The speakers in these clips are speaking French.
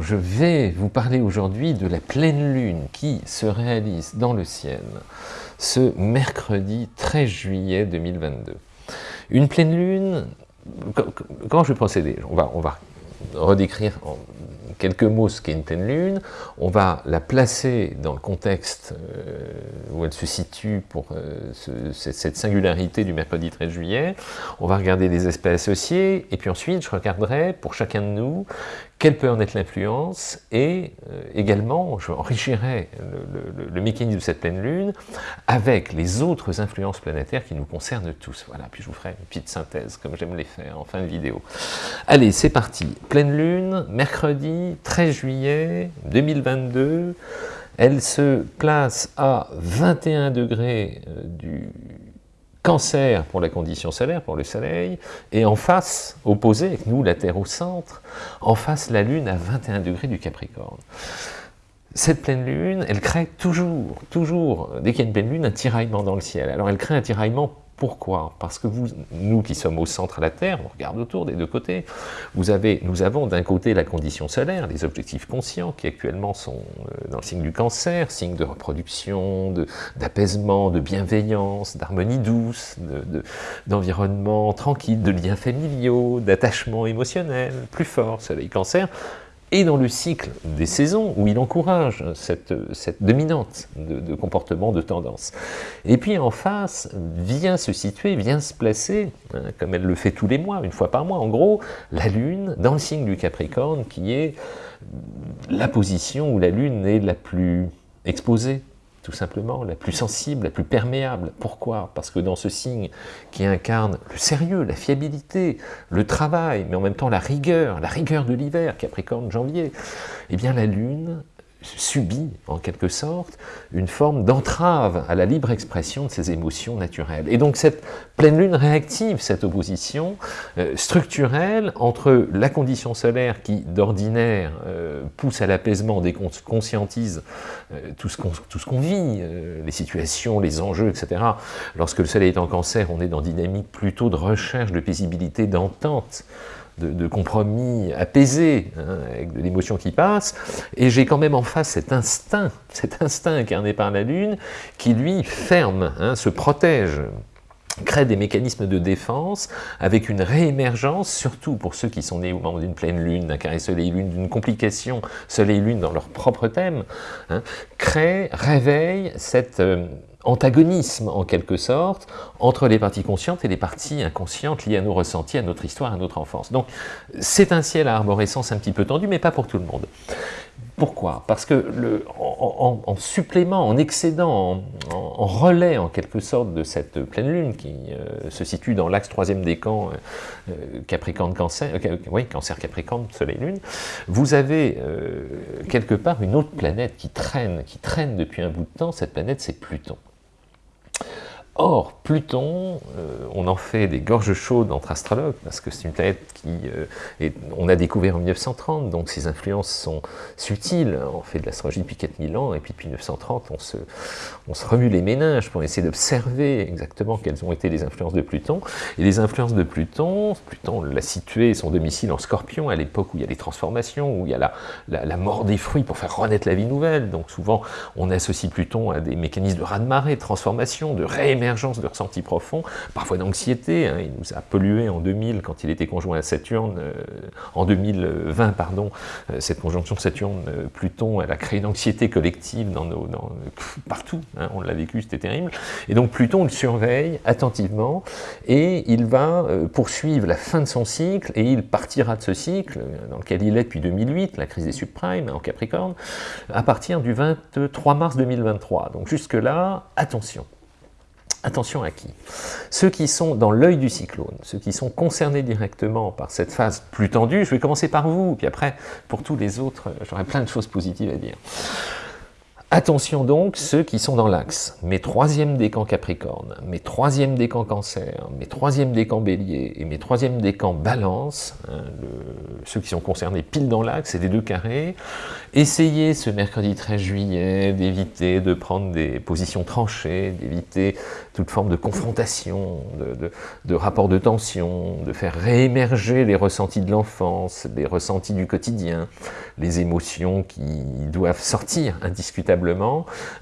Je vais vous parler aujourd'hui de la pleine lune qui se réalise dans le ciel ce mercredi 13 juillet 2022. Une pleine lune, comment je vais procéder? On va, on va redécrire en quelques mots ce qu'est une pleine lune, on va la placer dans le contexte euh, où elle se situe pour euh, cette singularité du mercredi 13 juillet, on va regarder les aspects associés, et puis ensuite je regarderai pour chacun de nous quelle peut en être l'influence, et euh, également je enrichirai le, mécanisme de cette pleine lune avec les autres influences planétaires qui nous concernent tous. Voilà, puis je vous ferai une petite synthèse, comme j'aime les faire en fin de vidéo. Allez, c'est parti. Pleine lune, mercredi 13 juillet 2022, elle se place à 21 degrés euh, du Cancer pour la condition solaire, pour le soleil, et en face, opposé, avec nous, la Terre au centre, en face, la Lune à 21 degrés du Capricorne. Cette pleine lune, elle crée toujours, toujours, dès qu'il y a une pleine lune, un tiraillement dans le ciel. Alors elle crée un tiraillement pourquoi? Parce que nous qui sommes au centre de la Terre, on regarde autour des deux côtés, nous avons d'un côté la condition solaire, les objectifs conscients qui actuellement sont euh, dans le signe du cancer, signe de reproduction, d'apaisement, de, bienveillance, d'harmonie douce, d'environnement tranquille, de liens familiaux, d'attachement émotionnel plus fort, soleil cancer, et dans le cycle des saisons, où il encourage cette, dominante de, comportement, de tendance. Et puis en face, vient se situer, vient se placer, hein, comme elle le fait tous les mois, une fois par mois, en gros, la Lune dans le signe du Capricorne, qui est la position où la Lune est la plus exposée, tout simplement, la plus sensible, la plus perméable. Pourquoi? Parce que dans ce signe qui incarne le sérieux, la fiabilité, le travail, mais en même temps la rigueur, la rigueur de l'hiver, Capricorne, janvier, eh bien la Lune subit, en quelque sorte, une forme d'entrave à la libre expression de ses émotions naturelles. Et donc cette pleine lune réactive cette opposition euh, structurelle entre la condition solaire qui, d'ordinaire, euh, pousse à l'apaisement dès qu'on conscientise euh, tout ce qu'on vit, les situations, les enjeux, etc. Lorsque le soleil est en cancer, on est dans dynamique plutôt de recherche de paisibilité, d'entente, de, compromis apaisé, hein, avec de l'émotion qui passe, et j'ai quand même en face cet instinct, cet instinct incarné par la Lune, qui lui ferme, hein, se protège, crée des mécanismes de défense avec une réémergence, surtout pour ceux qui sont nés au moment d'une pleine lune, d'un carré soleil-lune, d'une complication soleil-lune dans leur propre thème, hein, crée, réveille cette... Euh, antagonisme, en quelque sorte, entre les parties conscientes et les parties inconscientes liées à nos ressentis, à notre histoire, à notre enfance. Donc, c'est un ciel à arborescence un petit peu tendu, mais pas pour tout le monde. Pourquoi? Parce que le, en, supplément, en excédent, en, relais en quelque sorte de cette pleine lune qui euh, se situe dans l'axe troisième décan euh, euh, Capricorne-Cancer, oui, Cancer-Capricorne, Soleil-Lune, vous avez quelque part une autre planète qui traîne, qui traîne depuis un bout de temps, cette planète c'est Pluton. Or, Pluton, euh, on en fait des gorges chaudes entre astrologues, parce que c'est une planète qui, euh, on a découvert en 1930, donc ses influences sont subtiles. On fait de l'astrologie depuis 4000 ans, et puis depuis 1930, on se, remue les méninges pour essayer d'observer exactement quelles ont été les influences de Pluton. Et les influences de Pluton, Pluton l'a situé, son domicile en Scorpion, à l'époque où il y a les transformations, où il y a la, la, mort des fruits pour faire renaître la vie nouvelle. Donc souvent, on associe Pluton à des mécanismes de raz-de-marée, de transformation, de réémergence de ressentis profonds, parfois d'anxiété. Hein. il nous a pollué en 2000 quand il était conjoint à Saturne, euh, en 2020, pardon, euh, cette conjonction Saturne-Pluton, elle a créé une anxiété collective partout, hein. on l'a vécu, c'était terrible. Et donc Pluton le surveille attentivement et il va euh, poursuivre la fin de son cycle et il partira de ce cycle, dans lequel il est depuis 2008, la crise des subprimes en Capricorne, à partir du 23 mars 2023. Donc jusque-là, attention. Attention à qui? Ceux qui sont dans l'œil du cyclone, ceux qui sont concernés directement par cette phase plus tendue, je vais commencer par vous, puis après, pour tous les autres, j'aurai plein de choses positives à dire. Attention donc, ceux qui sont dans l'axe, mes troisième décans Capricorne, mes troisième décans Cancer, mes troisième décans Bélier et mes troisième décans Balance, hein, ceux qui sont concernés pile dans l'axe, c'est des deux carrés, essayez ce mercredi 13 juillet d'éviter de prendre des positions tranchées, d'éviter toute forme de confrontation, de, de rapport de tension, de faire réémerger les ressentis de l'enfance, les ressentis du quotidien, les émotions qui doivent sortir indiscutablement,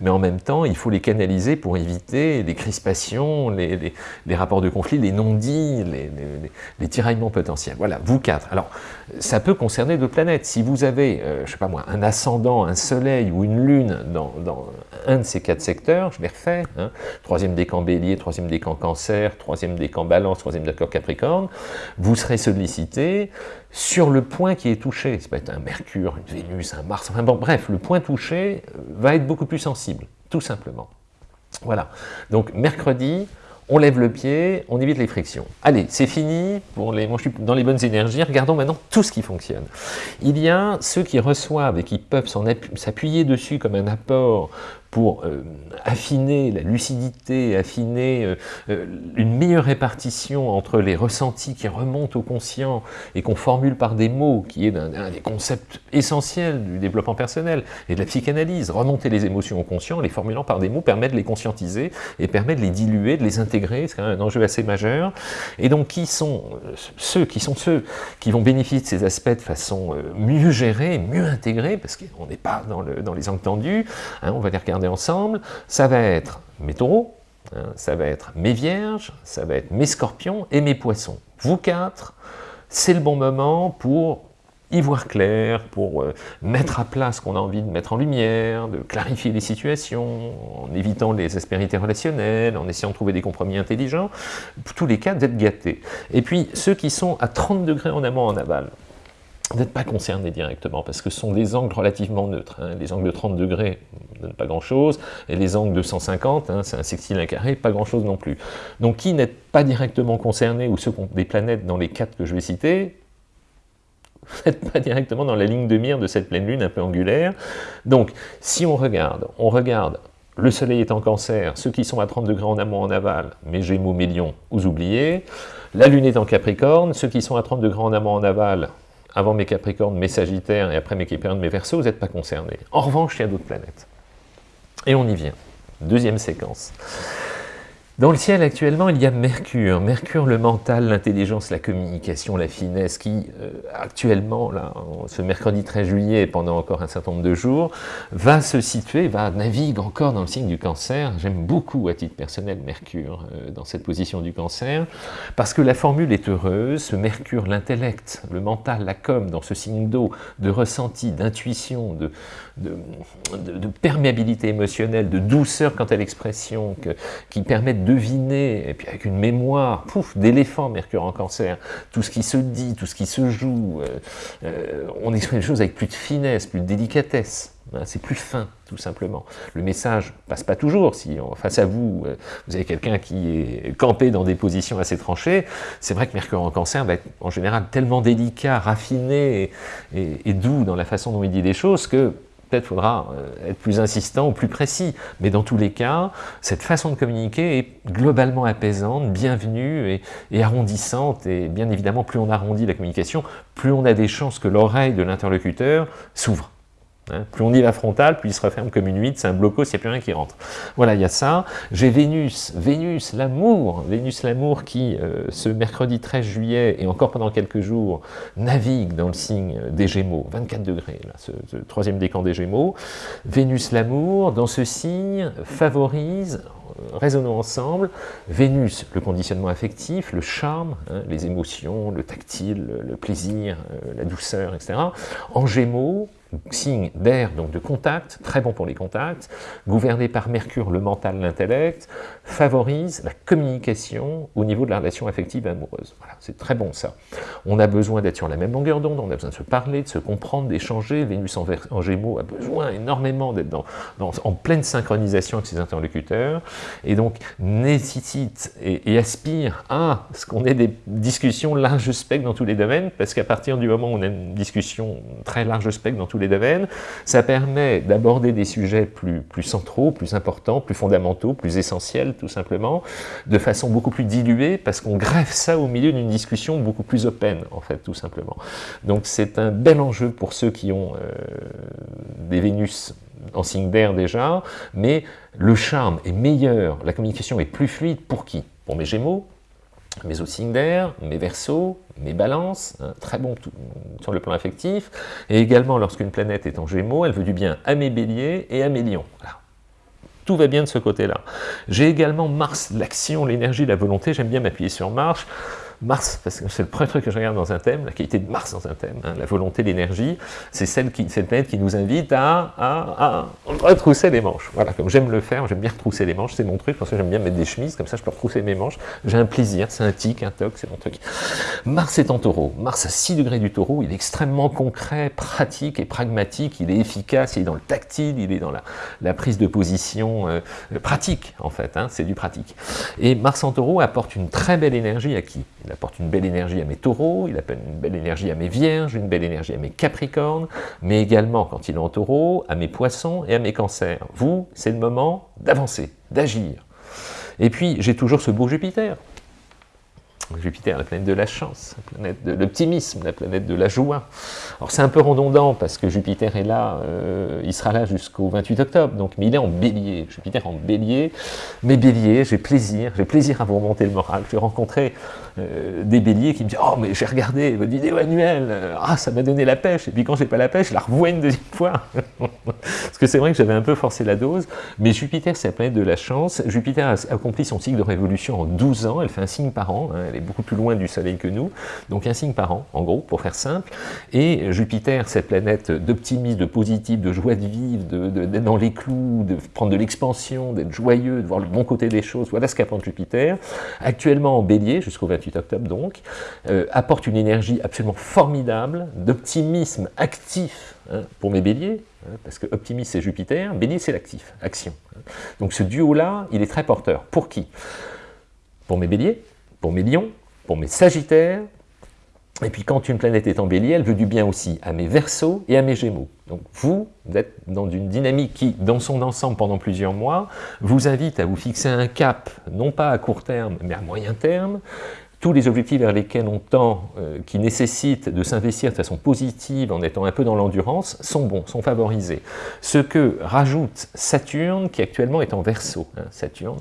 mais en même temps, il faut les canaliser pour éviter les crispations, les, rapports de conflit, les non-dits, les, tiraillements potentiels. Voilà, vous quatre. Alors, ça peut concerner d'autres planètes. Si vous avez, euh, je sais pas moi, un ascendant, un soleil ou une lune dans, un de ces quatre secteurs, je les refais, hein, troisième décan bélier, troisième décan cancer, troisième décan balance, troisième décan capricorne, vous serez sollicité sur le point qui est touché. Ça peut être un Mercure, une Vénus, un Mars, enfin bon, bref, le point touché euh, être beaucoup plus sensible, tout simplement. Voilà, donc mercredi, on lève le pied, on évite les frictions. Allez, c'est fini, pour les, suis dans les bonnes énergies, regardons maintenant tout ce qui fonctionne. Il y a ceux qui reçoivent et qui peuvent s'appuyer dessus comme un apport pour euh, affiner la lucidité, affiner euh, euh, une meilleure répartition entre les ressentis qui remontent au conscient et qu'on formule par des mots, qui est un, des concepts essentiels du développement personnel et de la psychanalyse. Remonter les émotions au conscient, les formulant par des mots, permet de les conscientiser et permet de les diluer, de les intégrer, c'est un enjeu assez majeur. Et donc, qui sont ceux qui sont ceux qui vont bénéficier de ces aspects de façon mieux gérée, mieux intégrée, parce qu'on n'est pas dans, le, dans les angles tendus, hein, on va les regarder ensemble, ça va être mes taureaux, hein, ça va être mes vierges, ça va être mes scorpions et mes poissons. Vous quatre, c'est le bon moment pour y voir clair, pour euh, mettre à plat ce qu'on a envie de mettre en lumière, de clarifier les situations, en évitant les aspérités relationnelles, en essayant de trouver des compromis intelligents, tous les cas d'être gâtés. Et puis ceux qui sont à 30 degrés en amont en aval, n'êtes pas concernés directement, parce que ce sont des angles relativement neutres. Hein. Les angles de 30 degrés ne pas grand-chose, et les angles de 150, hein, c'est un sextile, un carré, pas grand-chose non plus. Donc qui n'êtes pas directement concernés, ou ceux des planètes dans les quatre que je vais citer, n'êtes pas directement dans la ligne de mire de cette pleine lune un peu angulaire. Donc, si on regarde, on regarde, le soleil est en cancer, ceux qui sont à 30 degrés en amont en aval, mes gémeaux, mes lions, vous oubliez. La lune est en capricorne, ceux qui sont à 30 degrés en amont en aval, avant mes Capricornes, mes Sagittaires, et après mes Capricornes, mes Verseaux, vous n'êtes pas concernés. En revanche, il y a d'autres planètes. Et on y vient. Deuxième séquence. Dans le ciel, actuellement, il y a Mercure. Mercure, le mental, l'intelligence, la communication, la finesse, qui, euh, actuellement, là, ce mercredi 13 juillet, pendant encore un certain nombre de jours, va se situer, va naviguer encore dans le signe du cancer. J'aime beaucoup, à titre personnel, Mercure, euh, dans cette position du cancer, parce que la formule est heureuse. Ce Mercure, l'intellect, le mental, la com, dans ce signe d'eau, de ressenti, d'intuition, de, de, perméabilité émotionnelle, de douceur quant à l'expression, qui permettent deviner, et puis avec une mémoire, pouf, d'éléphant, Mercure en cancer, tout ce qui se dit, tout ce qui se joue, euh, euh, on exprime les choses avec plus de finesse, plus de délicatesse, hein, c'est plus fin, tout simplement. Le message passe pas toujours, si face à vous, euh, vous avez quelqu'un qui est campé dans des positions assez tranchées, c'est vrai que Mercure en cancer va être en général tellement délicat, raffiné et doux dans la façon dont il dit les choses que peut-être faudra euh, être plus insistant ou plus précis. Mais dans tous les cas, cette façon de communiquer est globalement apaisante, bienvenue et, arrondissante. Et bien évidemment, plus on arrondit la communication, plus on a des chances que l'oreille de l'interlocuteur s'ouvre. Hein. plus on y va frontal, plus il se referme comme une huître, c'est un n'y a plus rien qui rentre. Voilà, il y a ça. J'ai Vénus, Vénus, l'amour, Vénus, l'amour qui, euh, ce mercredi 13 juillet, et encore pendant quelques jours, navigue dans le signe des Gémeaux, 24 degrés, là, ce, troisième décan des Gémeaux. Vénus, l'amour, dans ce signe, favorise, euh, résonnons ensemble, Vénus, le conditionnement affectif, le charme, hein, les émotions, le tactile, le plaisir, euh, la douceur, etc. En Gémeaux, signe d'air, donc de contact, très bon pour les contacts, gouverné par Mercure, le mental, l'intellect, favorise la communication au niveau de la relation affective et amoureuse. Voilà, c'est très bon ça. On a besoin d'être sur la même longueur d'onde, on a besoin de se parler, de se comprendre, d'échanger. Vénus en, Gémeaux a besoin énormément d'être dans, en pleine synchronisation avec ses interlocuteurs, et donc nécessite et, et aspire à ce qu'on ait des discussions large spectre dans tous les domaines, parce qu'à partir du moment où on a une discussion très large spectre dans tous les Beethoven. Ça permet d'aborder des sujets plus, plus centraux, plus importants, plus fondamentaux, plus essentiels, tout simplement, de façon beaucoup plus diluée, parce qu'on greffe ça au milieu d'une discussion beaucoup plus open, en fait, tout simplement. Donc c'est un bel enjeu pour ceux qui ont euh, des Vénus en signe d'air déjà, mais le charme est meilleur, la communication est plus fluide pour qui? Pour mes Gémeaux, mes signes d'air, mes versos, mes balances, très bon sur le plan affectif, et également lorsqu'une planète est en gémeaux, elle veut du bien à mes béliers et à mes lions. Tout va bien de ce côté-là. J'ai également Mars, l'action, l'énergie, la volonté, j'aime bien m'appuyer sur Mars, Mars, parce que c'est le premier truc que je regarde dans un thème, la qualité de Mars dans un thème, hein, la volonté, l'énergie, c'est celle qui, cette planète qui nous invite à, à, retrousser les manches. Voilà, comme j'aime le faire, j'aime bien retrousser les manches, c'est mon truc, parce que j'aime bien mettre des chemises, comme ça je peux retrousser mes manches, j'ai un plaisir, c'est un tic, un toc, c'est mon truc. Mars est en taureau, Mars à 6 degrés du taureau, il est extrêmement concret, pratique et pragmatique, il est efficace, il est dans le tactile, il est dans la, la prise de position euh, pratique, en fait, hein, c'est du pratique. Et Mars en taureau apporte une très belle énergie à qui? Il apporte une belle énergie à mes taureaux, il apporte une belle énergie à mes vierges, une belle énergie à mes capricornes, mais également, quand il est en taureau, à mes poissons et à mes cancers. Vous, c'est le moment d'avancer, d'agir. Et puis, j'ai toujours ce beau Jupiter, Jupiter, la planète de la chance, la planète de l'optimisme, la planète de la joie. Alors c'est un peu redondant parce que Jupiter est là, euh, il sera là jusqu'au 28 octobre, donc, mais il est en bélier, Jupiter en bélier, mais bélier, j'ai plaisir, j'ai plaisir à vous remonter le moral. J'ai rencontré euh, des béliers qui me disent « Oh, mais j'ai regardé votre vidéo annuelle, ah, ça m'a donné la pêche », et puis quand j'ai pas la pêche, je la revois une deuxième fois. parce que c'est vrai que j'avais un peu forcé la dose, mais Jupiter, c'est la planète de la chance. Jupiter a accompli son cycle de révolution en 12 ans, elle fait un signe par an, hein, beaucoup plus loin du Soleil que nous, donc un signe par an, en gros, pour faire simple. Et Jupiter, cette planète d'optimisme, de positif, de joie de vivre, d'être dans les clous, de prendre de l'expansion, d'être joyeux, de voir le bon côté des choses, voilà ce qu'apporte Jupiter. Actuellement en bélier, jusqu'au 28 octobre donc, euh, apporte une énergie absolument formidable, d'optimisme actif hein, pour mes béliers, hein, parce que optimisme c'est Jupiter, bélier c'est l'actif, action. Donc ce duo-là, il est très porteur. Pour qui? Pour mes béliers, pour mes lions, pour mes sagittaires, et puis quand une planète est en bélier, elle veut du bien aussi à mes versos et à mes gémeaux. Donc vous, vous êtes dans une dynamique qui, dans son ensemble pendant plusieurs mois, vous invite à vous fixer un cap, non pas à court terme, mais à moyen terme, tous les objectifs vers lesquels on tend, euh, qui nécessitent de s'investir de façon positive en étant un peu dans l'endurance, sont bons, sont favorisés. Ce que rajoute Saturne, qui actuellement est en verso. Hein, Saturne,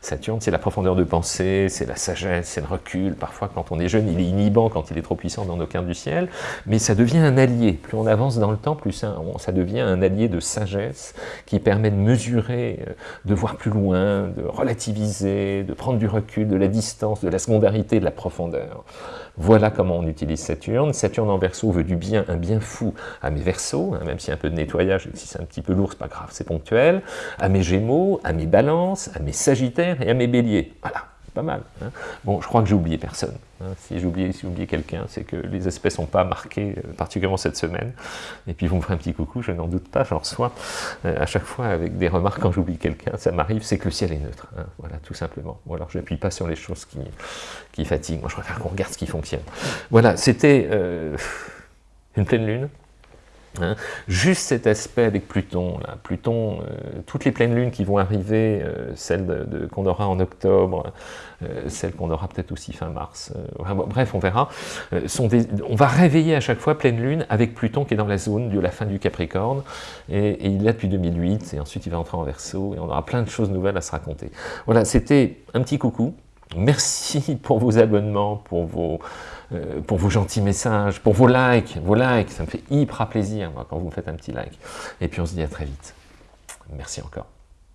Saturne c'est la profondeur de pensée, c'est la sagesse, c'est le recul. Parfois, quand on est jeune, il est inhibant quand il est trop puissant dans nos cartes du ciel, mais ça devient un allié. Plus on avance dans le temps, plus ça, devient un allié de sagesse qui permet de mesurer, euh, de voir plus loin, de relativiser, de prendre du recul, de la distance, de la secondarité de la profondeur. Voilà comment on utilise Saturne. Saturne en verso veut du bien, un bien fou à mes versos, hein, même a un peu de nettoyage, et si c'est un petit peu lourd, c'est pas grave, c'est ponctuel, à mes gémeaux, à mes balances, à mes sagittaires et à mes béliers. Voilà pas mal. Hein. Bon, je crois que j'ai oublié personne. Hein. Si j'ai oublié, si quelqu'un, c'est que les aspects sont pas marqués, euh, particulièrement cette semaine. Et puis vous me ferez un petit coucou, je n'en doute pas, j'en reçois euh, à chaque fois avec des remarques quand j'oublie quelqu'un, ça m'arrive, c'est que le ciel est neutre. Hein. Voilà, tout simplement. Ou alors je n'appuie pas sur les choses qui, qui fatiguent. Moi, je préfère qu'on regarde ce qui fonctionne. Voilà, c'était euh, une pleine lune. Hein. Juste cet aspect avec Pluton. Pluton, euh, toutes les pleines lunes qui vont arriver, euh, celles de, qu'on aura en octobre, euh, celles qu'on aura peut-être aussi fin mars, bref, on verra, sont on va réveiller à chaque fois pleine lune avec Pluton qui est dans la zone de la fin du Capricorne, et, et il là depuis 2008, et ensuite il va entrer en Verseau, et on aura plein de choses nouvelles à se raconter. Voilà, c'était un petit coucou, merci pour vos abonnements, pour vos euh, pour vos gentils messages, pour vos likes, vos likes, ça me fait hyper plaisir quand vous me faites un petit like. Et puis on se dit à très vite. Merci encore.